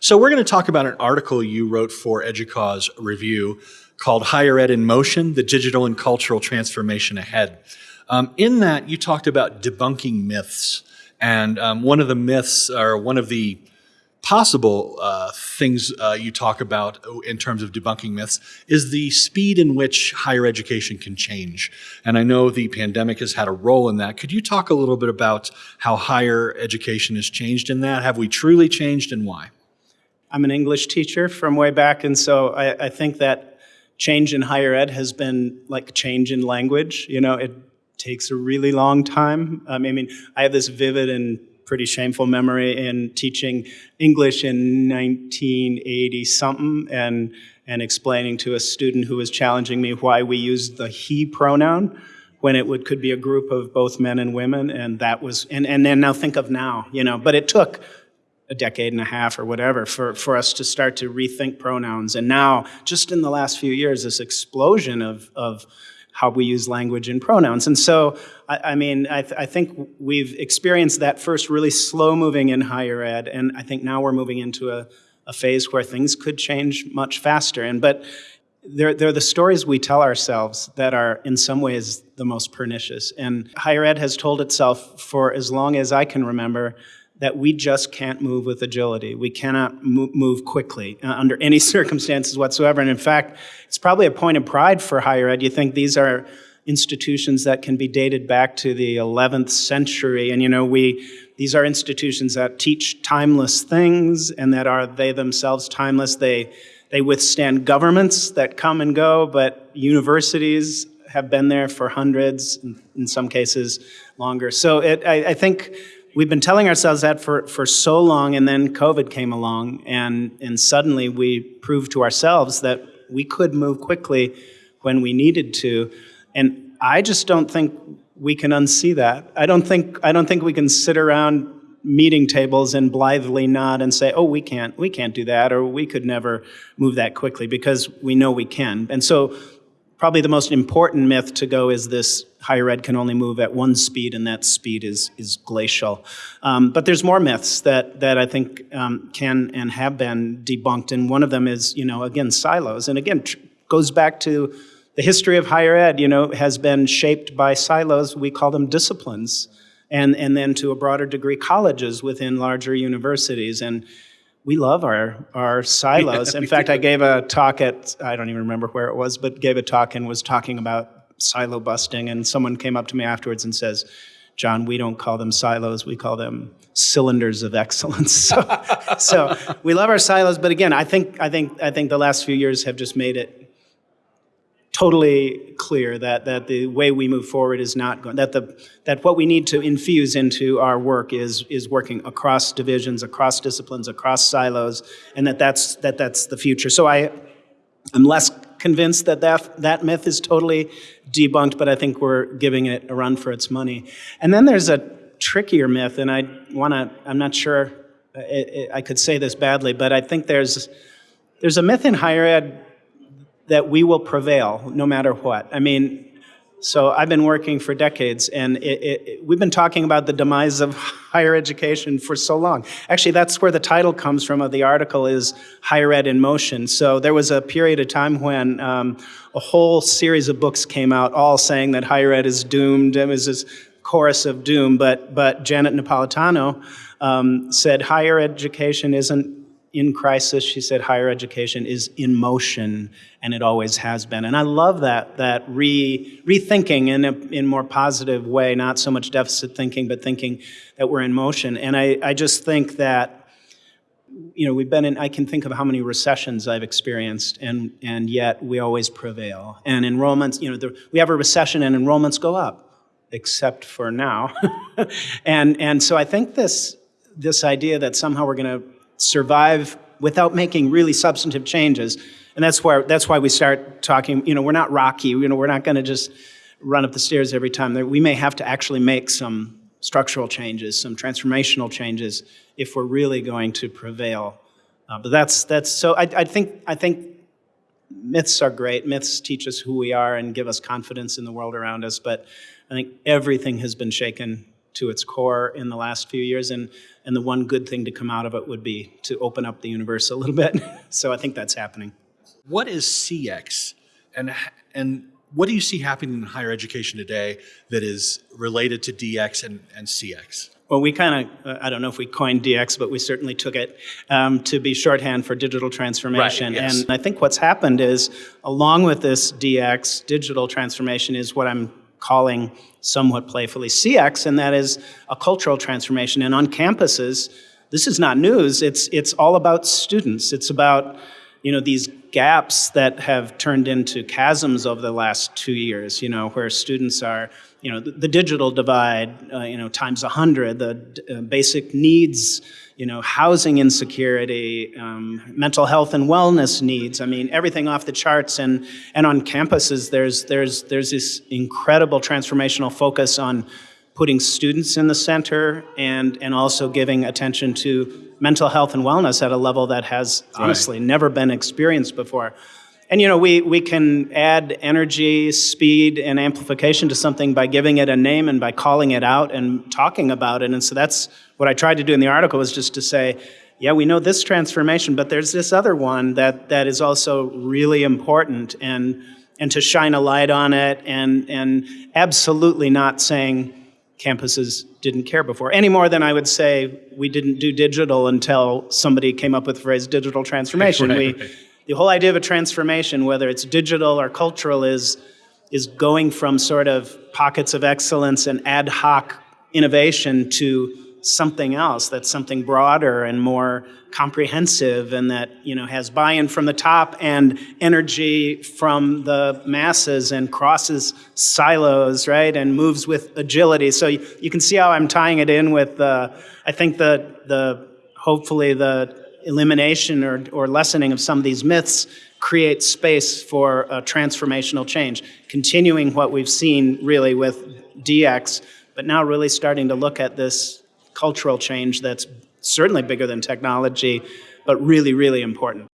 So, we're going to talk about an article you wrote for EDUCAUSE Review called Higher Ed in Motion The Digital and Cultural Transformation Ahead. Um, in that, you talked about debunking myths. And um, one of the myths, or one of the possible uh, things uh, you talk about in terms of debunking myths is the speed in which higher education can change. And I know the pandemic has had a role in that. Could you talk a little bit about how higher education has changed in that? Have we truly changed and why? I'm an English teacher from way back, and so I, I, think that change in higher ed has been like change in language. You know, it takes a really long time. Um, I mean, I have this vivid and pretty shameful memory in teaching English in 1980 something and and explaining to a student who was challenging me why we used the he pronoun when it would could be a group of both men and women and that was and and then now think of now you know but it took a decade and a half or whatever for, for us to start to rethink pronouns. And now, just in the last few years, this explosion of, of how we use language and pronouns. And so, I, I mean, I, th I, think we've experienced that first really slow moving in higher ed, and I think now we're moving into a, a phase where things could change much faster. And but they're, they're the stories we tell ourselves that are in some ways the most pernicious. And higher ed has told itself for as long as I can remember that we just can't move with agility. We cannot move quickly uh, under any circumstances whatsoever. And in fact, it's probably a point of pride for higher ed. You think these are institutions that can be dated back to the 11th century. And you know, we, these are institutions that teach timeless things and that are they themselves timeless. They, they withstand governments that come and go, but universities have been there for hundreds, in some cases longer. So it, I, I think we've been telling ourselves that for, for so long, and then COVID came along, and, and suddenly we proved to ourselves that we could move quickly when we needed to. And I just don't think we can unsee that. I don't think, I don't think we can sit around meeting tables and blithely nod and say, oh, we can't, we can't do that, or we could never move that quickly, because we know we can. And so probably the most important myth to go is this higher ed can only move at one speed and that speed is, is glacial. Um, but there's more myths that, that I think um, can and have been debunked and one of them is, you know, again, silos. And again, goes back to the history of higher ed, you know, has been shaped by silos. We call them disciplines. And, and then to a broader degree, colleges within larger universities. And we love our, our silos. In fact, I gave a talk at, I don't even remember where it was, but gave a talk and was talking about silo busting. And someone came up to me afterwards and says, John, we don't call them silos, we call them cylinders of excellence. So, so we love our silos, but again, I think, I, think, I think the last few years have just made it totally clear that, that the way we move forward is not going, that, the, that what we need to infuse into our work is, is working across divisions, across disciplines, across silos, and that that's, that that's the future. So I, I'm less convinced that, that that myth is totally debunked, but I think we're giving it a run for its money. And then there's a trickier myth, and I want to, I'm not sure uh, it, I could say this badly, but I think there's, there's a myth in higher ed that we will prevail no matter what. I mean, so I've been working for decades, and it, it, we've been talking about the demise of higher education for so long. Actually, that's where the title comes from of the article is Higher Ed in Motion. So there was a period of time when um, a whole series of books came out all saying that higher ed is doomed. It was this chorus of doom, but, but Janet Napolitano um, said higher education isn't in crisis. She said higher education is in motion, and it always has been. And I love that, that re, rethinking in a in more positive way, not so much deficit thinking, but thinking that we're in motion. And I, I just think that, you know, we've been in, I can think of how many recessions I've experienced, and, and yet we always prevail. And enrollments, you know, the, we have a recession and enrollments go up, except for now. and, and so I think this, this idea that somehow we're going to survive without making really substantive changes. And that's why, that's why we start talking, you know, we're not Rocky, you know, we're not going to just run up the stairs every time. We may have to actually make some structural changes, some transformational changes if we're really going to prevail. Uh, but that's, that's so I, I, think, I think myths are great. Myths teach us who we are and give us confidence in the world around us. But I think everything has been shaken to its core in the last few years, and, and the one good thing to come out of it would be to open up the universe a little bit. so I think that's happening. What is CX, and and what do you see happening in higher education today that is related to DX and, and CX? Well, we kind of, uh, I don't know if we coined DX, but we certainly took it um, to be shorthand for digital transformation. Right, yes. And I think what's happened is, along with this DX, digital transformation, is what I'm calling somewhat playfully CX, and that is a cultural transformation. And on campuses, this is not news, it's, it's all about students. It's about you know, these gaps that have turned into chasms over the last two years, you know, where students are, you know, the, the digital divide, uh, you know, times 100, the uh, basic needs, you know, housing insecurity, um, mental health and wellness needs. I mean, everything off the charts. And, and on campuses, there's, there's, there's this incredible transformational focus on putting students in the center and, and also giving attention to mental health and wellness at a level that has honestly never been experienced before. And you know, we, we can add energy, speed, and amplification to something by giving it a name and by calling it out and talking about it. And so that's what I tried to do in the article was just to say, yeah, we know this transformation, but there's this other one that, that is also really important and, and to shine a light on it and, and absolutely not saying, campuses didn't care before, any more than I would say we didn't do digital until somebody came up with the phrase digital transformation. Right, we, right. The whole idea of a transformation, whether it's digital or cultural, is, is going from sort of pockets of excellence and ad hoc innovation to something else that's something broader and more comprehensive and that you know has buy-in from the top and energy from the masses and crosses silos right and moves with agility. So you, you can see how i'm tying it in with uh, i think the the hopefully the elimination or, or lessening of some of these myths creates space for a transformational change continuing what we've seen really with dx but now really starting to look at this cultural change that's certainly bigger than technology, but really, really important.